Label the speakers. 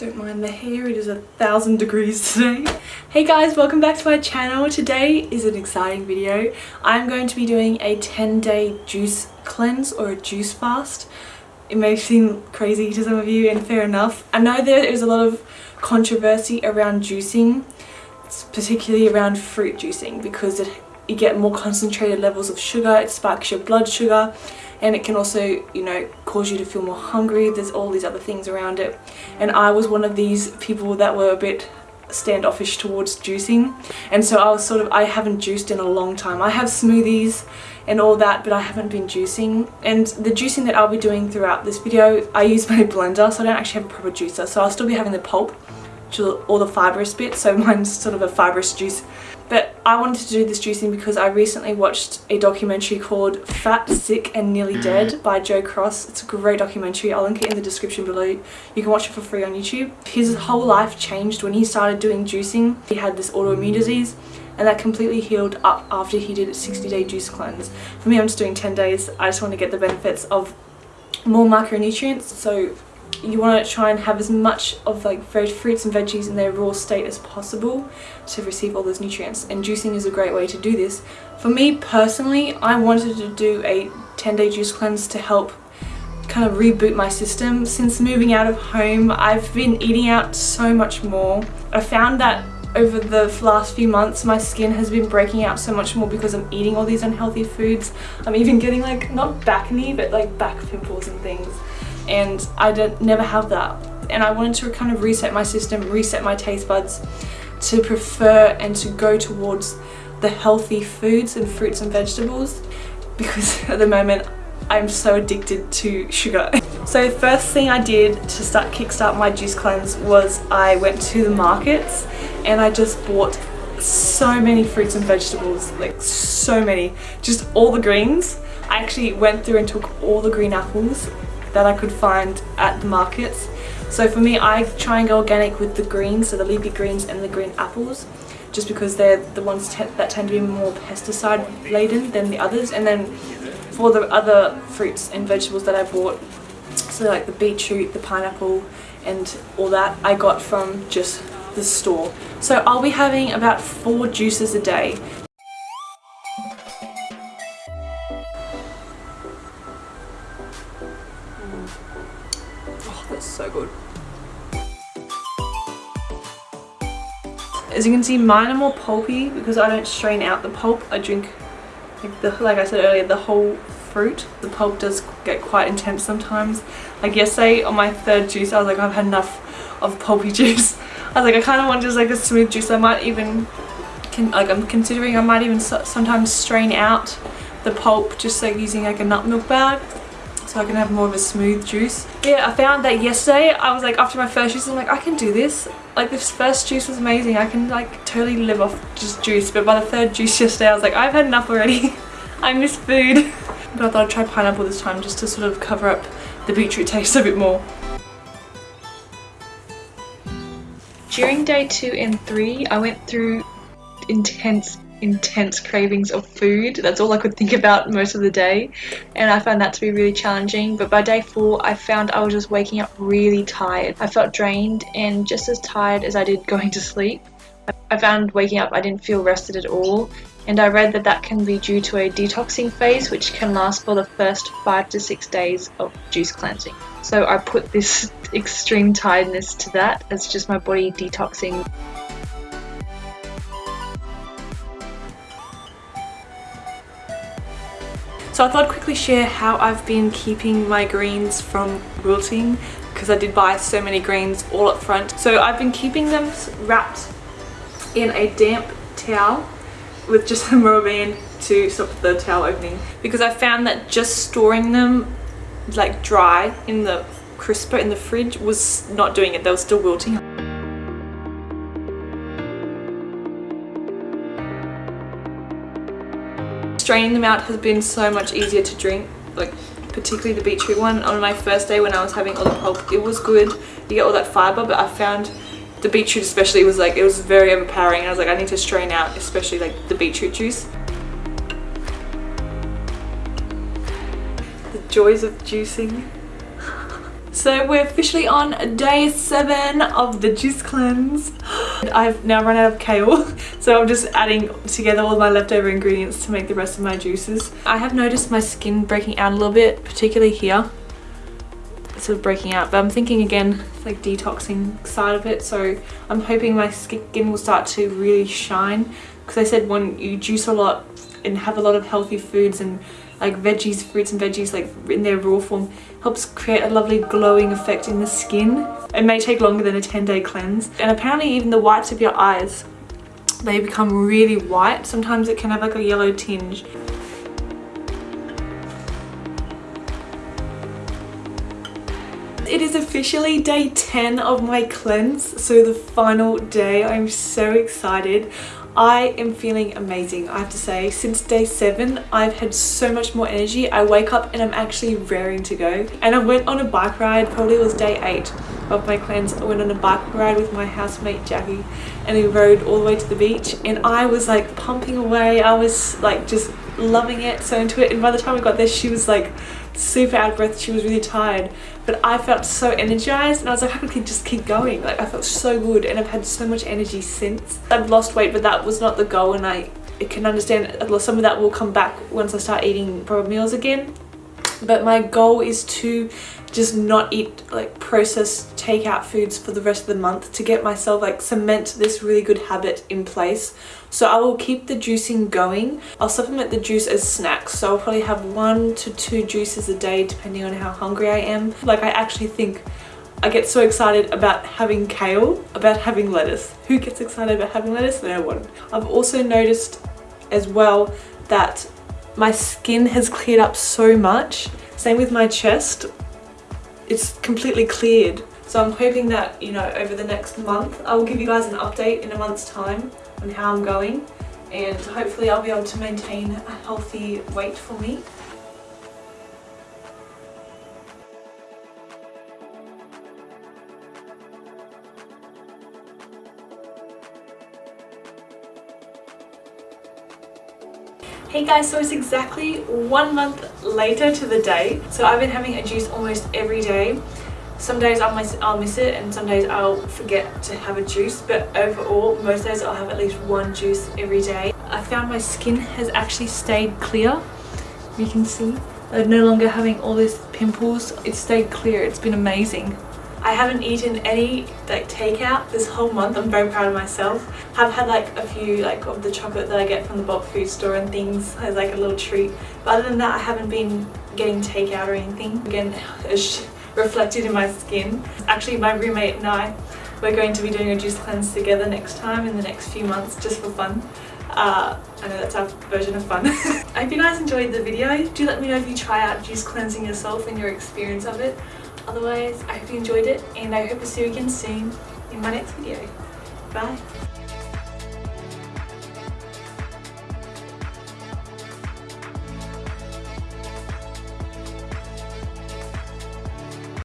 Speaker 1: Don't mind the hair, it is a thousand degrees today. Hey guys, welcome back to my channel. Today is an exciting video. I'm going to be doing a 10 day juice cleanse or a juice fast. It may seem crazy to some of you and fair enough. I know there is a lot of controversy around juicing, particularly around fruit juicing because it, you get more concentrated levels of sugar, it spikes your blood sugar and it can also you know cause you to feel more hungry. There's all these other things around it. And I was one of these people that were a bit standoffish towards juicing. And so I was sort of I haven't juiced in a long time. I have smoothies and all that but I haven't been juicing. And the juicing that I'll be doing throughout this video I use my blender so I don't actually have a proper juicer. So I'll still be having the pulp all the fibrous bits so mine's sort of a fibrous juice but I wanted to do this juicing because I recently watched a documentary called Fat, Sick and Nearly mm-hmm. Dead by Joe Cross. It's a great documentary. I'll link it in the description below. You can watch it for free on YouTube. His whole life changed when he started doing juicing. He had this autoimmune mm. disease and that completely healed up after he did a 60 day juice cleanse. For me I'm just doing 10 days. I just want to get the benefits of more macronutrients so you want to try and have as much of like fruits and veggies in their raw state as possible to receive all those nutrients and juicing is a great way to do this. For me personally I wanted to do a 10 day juice cleanse to help kind of reboot my system. Since moving out of home I've been eating out so much more. I found that over the last few months my skin has been breaking out so much more because I'm eating all these unhealthy foods. I'm even getting like not back acne but like back pimples and things and I did, never have that and I wanted to kind of reset my system, reset my taste buds to prefer and to go towards the healthy foods and fruits and vegetables because at the moment I'm so addicted to sugar. So first thing I did to start kickstart my juice cleanse was I went to the markets and I just bought so many fruits and vegetables, like so many, just all the greens. I actually went through and took all the green apples that I could find at the markets. So for me, I try and go organic with the greens, so the leafy greens and the green apples, just because they're the ones that tend to be more pesticide laden than the others. And then for the other fruits and vegetables that I bought, so like the beetroot, the pineapple, and all that, I got from just the store. So I'll be having about four juices a day. So good. As you can see, mine are more pulpy because I don't strain out the pulp. I drink, like, the, like I said earlier, the whole fruit. The pulp does get quite intense sometimes. Like yesterday on my third juice, I was like, I've had enough of pulpy juice. I was like, I kind of want just like a smooth juice. I might even, can, like I'm considering I might even sometimes strain out the pulp just like using like a nut milk bag so I can have more of a smooth juice. Yeah, I found that yesterday, I was like, after my first juice, I'm like, I can do this. Like this first juice was amazing. I can like totally live off just juice. But by the third juice yesterday, I was like, I've had enough already. I miss food. But I thought I'd try pineapple this time just to sort of cover up the beetroot taste a bit more. During day two and three, I went through intense intense cravings of food. That's all I could think about most of the day and I found that to be really challenging but by day four I found I was just waking up really tired. I felt drained and just as tired as I did going to sleep. I found waking up I didn't feel rested at all and I read that that can be due to a detoxing phase which can last for the first five to six days of juice cleansing. So I put this extreme tiredness to that as just my body detoxing So I thought I'd quickly share how I've been keeping my greens from wilting because I did buy so many greens all up front. So I've been keeping them wrapped in a damp towel with just a rubber band to stop the towel opening because I found that just storing them like dry in the crisper in the fridge was not doing it. They were still wilting. Straining them out has been so much easier to drink like particularly the beetroot one. On my first day when I was having all the pulp it was good. You get all that fiber but I found the beetroot especially was like it was very overpowering and I was like I need to strain out especially like the beetroot juice. The joys of juicing So we're officially on day seven of the juice cleanse. I've now run out of kale, so I'm just adding together all my leftover ingredients to make the rest of my juices. I have noticed my skin breaking out a little bit, particularly here. It's sort of breaking out, but I'm thinking again, like detoxing side of it. So I'm hoping my skin will start to really shine because I said when you juice a lot and have a lot of healthy foods and like veggies, fruits and veggies like in their raw form helps create a lovely glowing effect in the skin. It may take longer than a 10 day cleanse and apparently even the whites of your eyes they become really white. Sometimes it can have like a yellow tinge. It is officially day 10 of my cleanse, so the final day. I'm so excited. I am feeling amazing I have to say. Since day seven I've had so much more energy. I wake up and I'm actually raring to go. And I went on a bike ride probably was day eight of my cleanse I went on a bike ride with my housemate Jackie and we rode all the way to the beach. And I was like pumping away. I was like just loving it so into it. And by the time we got there she was like super out of breath. She was really tired but I felt so energized and I was like I could just keep going? Like I felt so good and I've had so much energy since. I've lost weight but that was not the goal and I can understand some of that will come back once I start eating proper meals again. But my goal is to just not eat like processed takeout foods for the rest of the month to get myself like cement this really good habit in place so I will keep the juicing going I'll supplement the juice as snacks so I'll probably have one to two juices a day depending on how hungry I am like I actually think I get so excited about having kale, about having lettuce. Who gets excited about having lettuce? No one. I've also noticed as well that my skin has cleared up so much. Same with my chest it's completely cleared. So I'm hoping that, you know, over the next month, I will give you guys an update in a month's time on how I'm going and hopefully I'll be able to maintain a healthy weight for me. Hey guys, so it's exactly one month later to the day. So I've been having a juice almost every day. Some days I'll miss, I'll miss it and some days I'll forget to have a juice. But overall, most days I'll have at least one juice every day. I found my skin has actually stayed clear. You can see. I'm no longer having all these pimples. It's stayed clear. It's been amazing. I haven't eaten any like takeout this whole month. I'm very proud of myself. I've had like a few like of the chocolate that I get from the bulk food store and things as like a little treat. But other than that, I haven't been getting takeout or anything. Again, it's reflected in my skin. Actually, my roommate and I, we're going to be doing a juice cleanse together next time in the next few months just for fun. Uh, I know that's our version of fun. I hope you guys enjoyed the video. Do let me know if you try out juice cleansing yourself and your experience of it. Otherwise, I hope you enjoyed it and I hope to see you again soon in my next video. Bye!